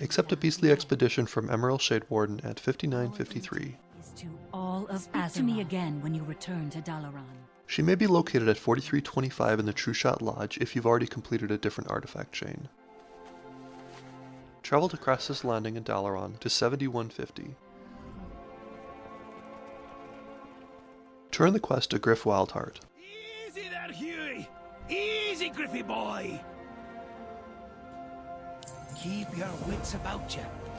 Accept a beastly expedition from Emmarel Shadewarden at 5953. To Speak to me again when you return to Dalaran. She may be located at 4325 in the Trueshot Lodge if you've already completed a different artifact chain. Travel to Krasus' Landing in Dalaran to 7150. Turn the quest to Grif Wildheart. Easy there, Huey! Easy, Griffy boy! Keep your wits about you.